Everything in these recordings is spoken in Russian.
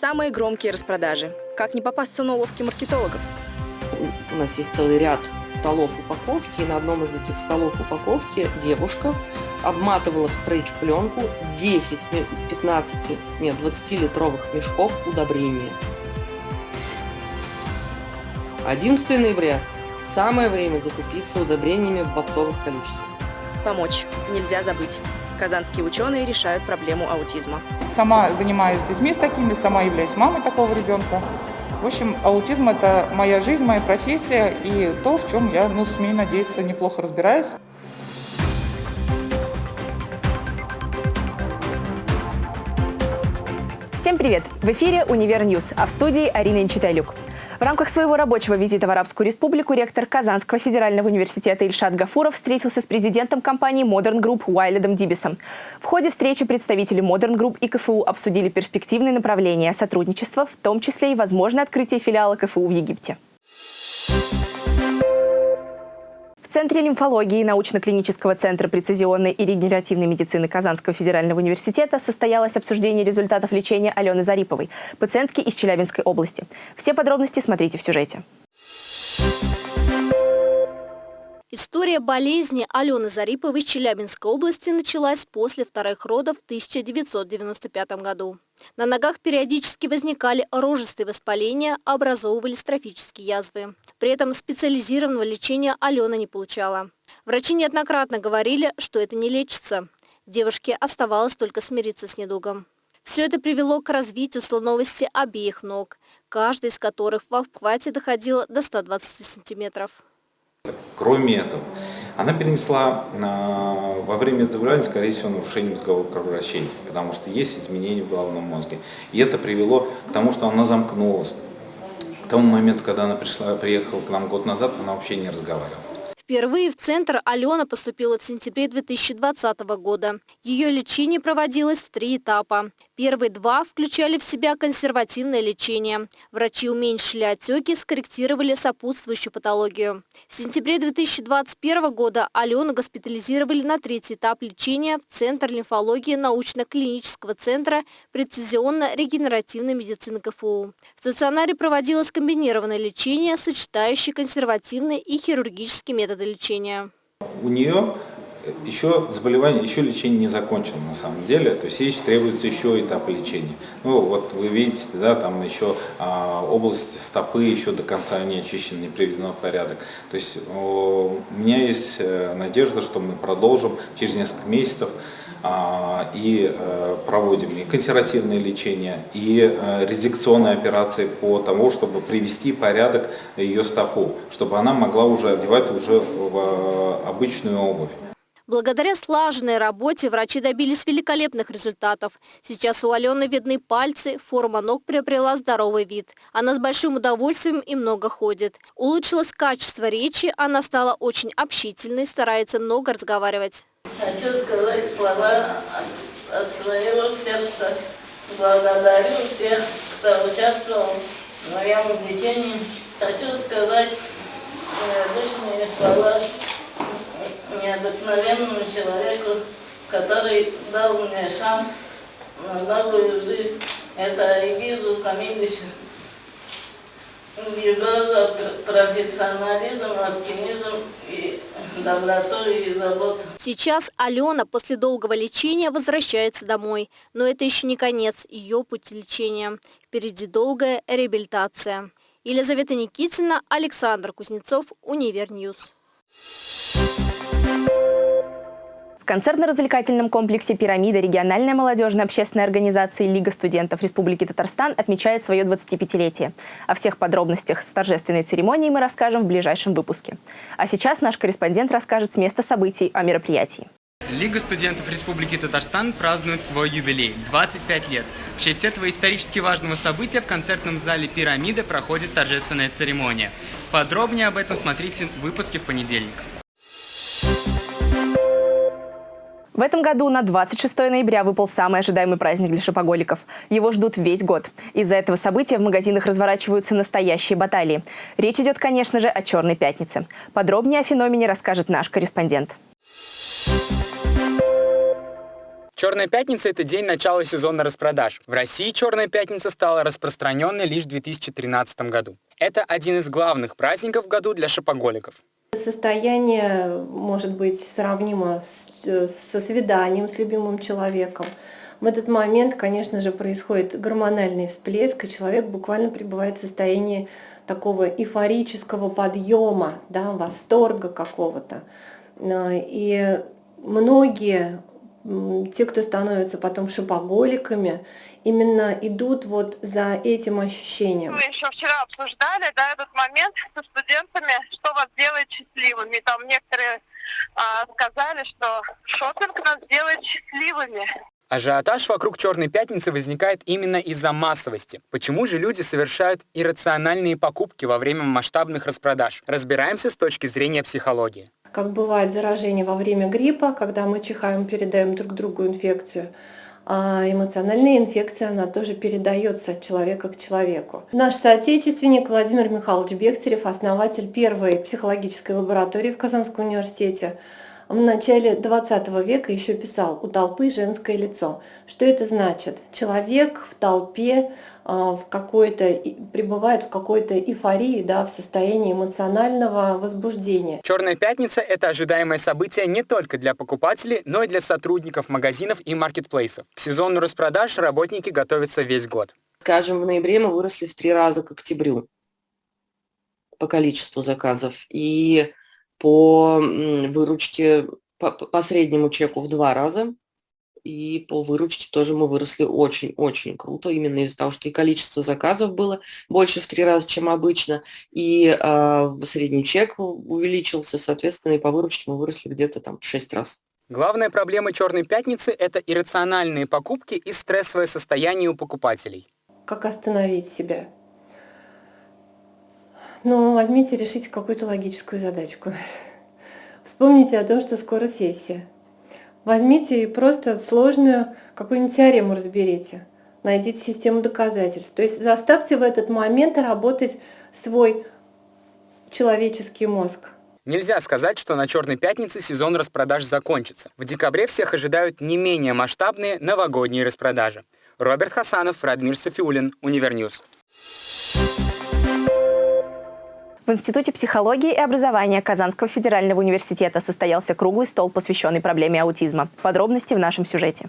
самые громкие распродажи. Как не попасться на уловки маркетологов? У нас есть целый ряд столов упаковки, и на одном из этих столов упаковки девушка обматывала в стрейч-пленку 10, 15, нет, 20-литровых мешков удобрения. 11 ноября – самое время закупиться удобрениями в оптовых количествах. Помочь нельзя забыть. Казанские ученые решают проблему аутизма. Сама занимаюсь с детьми с такими, сама являюсь мамой такого ребенка. В общем, аутизм – это моя жизнь, моя профессия и то, в чем я, ну, смею надеяться, неплохо разбираюсь. Всем привет! В эфире «Univer News», а в студии Арина Инчитайлюк. В рамках своего рабочего визита в Арабскую Республику ректор Казанского федерального университета Ильшат Гафуров встретился с президентом компании Modern Group Уайледом Дибисом. В ходе встречи представители Modern Group и КФУ обсудили перспективные направления сотрудничества, в том числе и возможное открытие филиала КФУ в Египте. В Центре лимфологии научно-клинического центра прецизионной и регенеративной медицины Казанского федерального университета состоялось обсуждение результатов лечения Алены Зариповой, пациентки из Челябинской области. Все подробности смотрите в сюжете. История болезни Алены Зариповой из Челябинской области началась после вторых родов в 1995 году. На ногах периодически возникали рожистые воспаления, образовывались трофические язвы. При этом специализированного лечения Алена не получала. Врачи неоднократно говорили, что это не лечится. Девушке оставалось только смириться с недугом. Все это привело к развитию слоновости обеих ног, каждая из которых в обхвате доходила до 120 сантиметров. Кроме этого, она перенесла э, во время заболевания, скорее всего, нарушение мозгового кровообращения, потому что есть изменения в головном мозге. И это привело к тому, что она замкнулась. Тому моменту, когда она пришла, приехала к нам год назад, она вообще не разговаривала. Впервые в центр Алена поступила в сентябре 2020 года. Ее лечение проводилось в три этапа. Первые два включали в себя консервативное лечение. Врачи уменьшили отеки, скорректировали сопутствующую патологию. В сентябре 2021 года Алену госпитализировали на третий этап лечения в Центр лимфологии научно-клинического центра прецизионно-регенеративной медицины КФУ. В стационаре проводилось комбинированное лечение, сочетающее консервативные и хирургические методы лечения. У нее еще заболевание, еще лечение не закончено на самом деле, то есть ей требуется еще этап лечения. Ну вот вы видите, да, там еще а, область стопы еще до конца не очищена, не приведена в порядок. То есть о, у меня есть э, надежда, что мы продолжим через несколько месяцев и а, проводим и консервативное лечение, и а, редикционные операции по тому, чтобы привести порядок ее стопу, чтобы она могла уже одевать уже в обычную обувь. Благодаря слаженной работе врачи добились великолепных результатов. Сейчас у Алены видны пальцы, форма ног приобрела здоровый вид. Она с большим удовольствием и много ходит. Улучшилось качество речи, она стала очень общительной, старается много разговаривать. Хочу сказать слова от, своего сердца. Благодарю всех, кто участвовал в моем лечении. Хочу сказать необычные слова необыкновенному человеку, который дал мне шанс на новую жизнь. Это Игизу Камиловичу. Его профессионализм, оптимизм и доброту и заботу. Сейчас Алена после долгого лечения возвращается домой. Но это еще не конец ее пути лечения. Впереди долгая реабилитация. Елизавета Никитина, Александр Кузнецов, Univer News. В концертно-развлекательном комплексе «Пирамида» региональная молодежная общественная организация «Лига студентов Республики Татарстан» отмечает свое 25-летие. О всех подробностях с торжественной церемонии мы расскажем в ближайшем выпуске. А сейчас наш корреспондент расскажет с места событий о мероприятии. Лига студентов Республики Татарстан празднует свой юбилей – 25 лет. В честь этого исторически важного события в концертном зале «Пирамида» проходит торжественная церемония. Подробнее об этом смотрите в выпуске в понедельник. В этом году на 26 ноября выпал самый ожидаемый праздник для шопоголиков. Его ждут весь год. Из-за этого события в магазинах разворачиваются настоящие баталии. Речь идет, конечно же, о «Черной пятнице». Подробнее о феномене расскажет наш корреспондент. Черная пятница – это день начала сезона распродаж. В России Черная пятница стала распространенной лишь в 2013 году. Это один из главных праздников в году для шопоголиков. Состояние может быть сравнимо с, со свиданием с любимым человеком. В этот момент, конечно же, происходит гормональный всплеск, и человек буквально пребывает в состоянии такого эйфорического подъема, да, восторга какого-то. И многие, те, кто становятся потом шопоголиками, именно идут вот за этим ощущением. Мы еще вчера обсуждали да, этот момент со студентами, что вас делает счастливыми. Там некоторые сказали, что шопинг нас делает счастливыми. Ажиотаж вокруг Черной Пятницы возникает именно из-за массовости. Почему же люди совершают иррациональные покупки во время масштабных распродаж? Разбираемся с точки зрения психологии. Как бывает заражение во время гриппа, когда мы чихаем, передаем друг другу инфекцию, а эмоциональная инфекция, она тоже передается от человека к человеку. Наш соотечественник Владимир Михайлович Бехтерев, основатель первой психологической лаборатории в Казанском университете, в начале 20 века еще писал «У толпы женское лицо». Что это значит? Человек в толпе а, в какой-то, пребывает в какой-то эйфории, да, в состоянии эмоционального возбуждения. Черная пятница – это ожидаемое событие не только для покупателей, но и для сотрудников магазинов и маркетплейсов. К сезону распродаж работники готовятся весь год. Скажем, в ноябре мы выросли в три раза к октябрю по количеству заказов. И по выручке, по, по среднему чеку в два раза, и по выручке тоже мы выросли очень-очень круто, именно из-за того, что и количество заказов было больше в три раза, чем обычно, и э, средний чек увеличился, соответственно, и по выручке мы выросли где-то там в шесть раз. Главная проблема «Черной пятницы» — это иррациональные покупки и стрессовое состояние у покупателей. Как остановить себя? Ну, возьмите, решите какую-то логическую задачку. Вспомните о том, что скоро сессия. Возьмите и просто сложную какую-нибудь теорему разберите. Найдите систему доказательств. То есть заставьте в этот момент работать свой человеческий мозг. Нельзя сказать, что на Черной пятнице сезон распродаж закончится. В декабре всех ожидают не менее масштабные новогодние распродажи. Роберт Хасанов, Радмир Софиулин, Univer News. В Институте психологии и образования Казанского федерального университета состоялся круглый стол, посвященный проблеме аутизма. Подробности в нашем сюжете.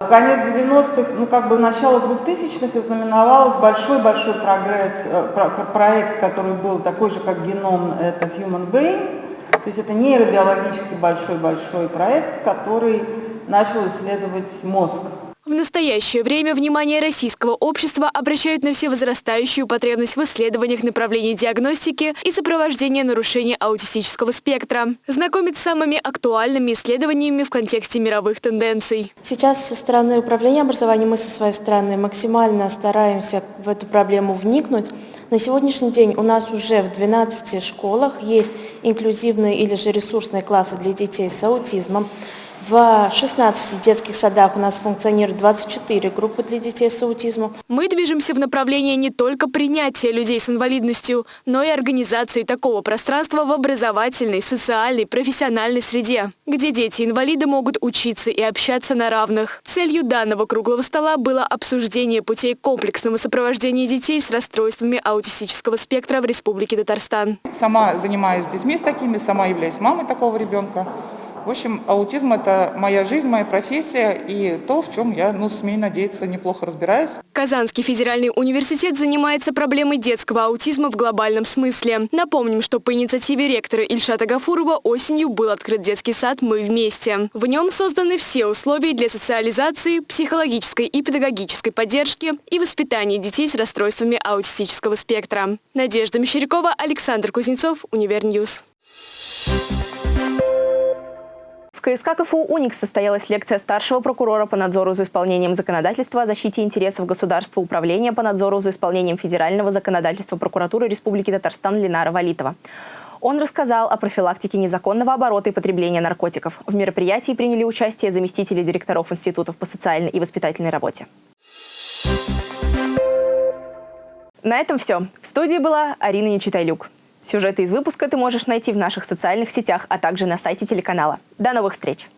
Конец 90-х, ну как бы начало 2000-х ознаменовалось большой-большой прогресс, э, проект, который был такой же, как геном, это Human Brain, то есть это нейробиологически большой-большой проект, который начал исследовать мозг. В настоящее время внимание российского общества обращают на всевозрастающую потребность в исследованиях направлений диагностики и сопровождения нарушений аутистического спектра. Знакомить с самыми актуальными исследованиями в контексте мировых тенденций. Сейчас со стороны управления образованием мы со своей стороны максимально стараемся в эту проблему вникнуть. На сегодняшний день у нас уже в 12 школах есть инклюзивные или же ресурсные классы для детей с аутизмом. В 16 детских садах у нас функционирует 24 группы для детей с аутизмом. Мы движемся в направлении не только принятия людей с инвалидностью, но и организации такого пространства в образовательной, социальной, профессиональной среде, где дети-инвалиды могут учиться и общаться на равных. Целью данного круглого стола было обсуждение путей комплексного сопровождения детей с расстройствами аутистического спектра в Республике Татарстан. Сама занимаюсь с детьми с такими, сама являюсь мамой такого ребенка. В общем, аутизм – это моя жизнь, моя профессия и то, в чем я, ну, смею надеяться, неплохо разбираюсь. Казанский федеральный университет занимается проблемой детского аутизма в глобальном смысле. Напомним, что по инициативе ректора Ильшата Гафурова осенью был открыт детский сад «Мы вместе». В нем созданы все условия для социализации, психологической и педагогической поддержки и воспитания детей с расстройствами аутистического спектра. Надежда Мещерякова, Александр Кузнецов, Univer News. В КСК КФУ «Уникс» состоялась лекция старшего прокурора по надзору за исполнением законодательства о защите интересов государства Управления по надзору за исполнением федерального законодательства прокуратуры Республики Татарстан Ленара Валитова. Он рассказал о профилактике незаконного оборота и потребления наркотиков. В мероприятии приняли участие заместители директоров институтов по социальной и воспитательной работе. На этом все. В студии была Арина Нечитайлюк. Сюжеты из выпуска ты можешь найти в наших социальных сетях, а также на сайте телеканала. До новых встреч!